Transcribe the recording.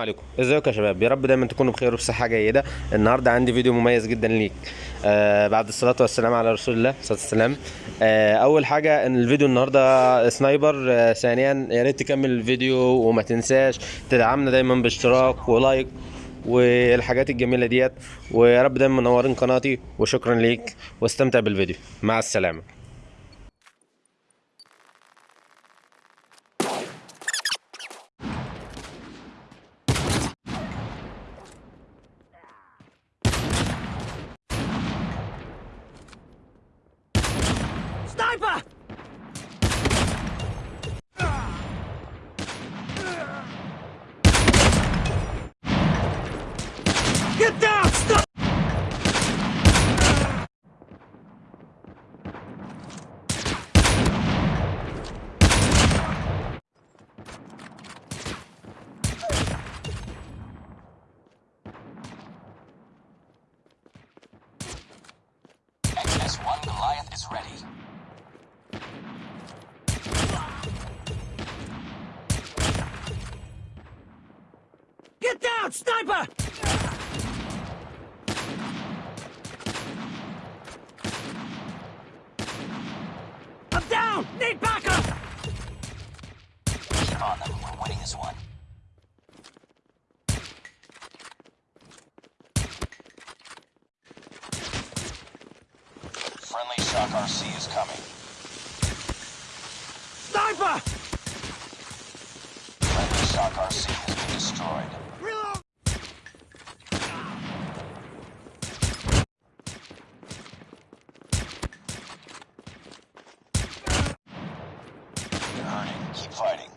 عليكم. ازيكم يا شباب؟ يا رب دايما تكونوا بخير وبصحه جيدة. النهارده عندي فيديو مميز جدا ليك. آه بعد الصلاة والسلام على رسول الله عليه وسلم آه أول حاجة إن الفيديو النهارده سنايبر. آه ثانيا يا ريت تكمل الفيديو وما تنساش تدعمنا دايما باشتراك ولايك والحاجات الجميلة ديت. ويا رب دايما منورين قناتي وشكرا ليك. واستمتع بالفيديو. مع السلامة. Ready. Get down! Sniper! I'm down! Need backup! Shock RC is coming. Sniper! Friendly Shock RC has been destroyed. Reload! You're hurting. Keep fighting.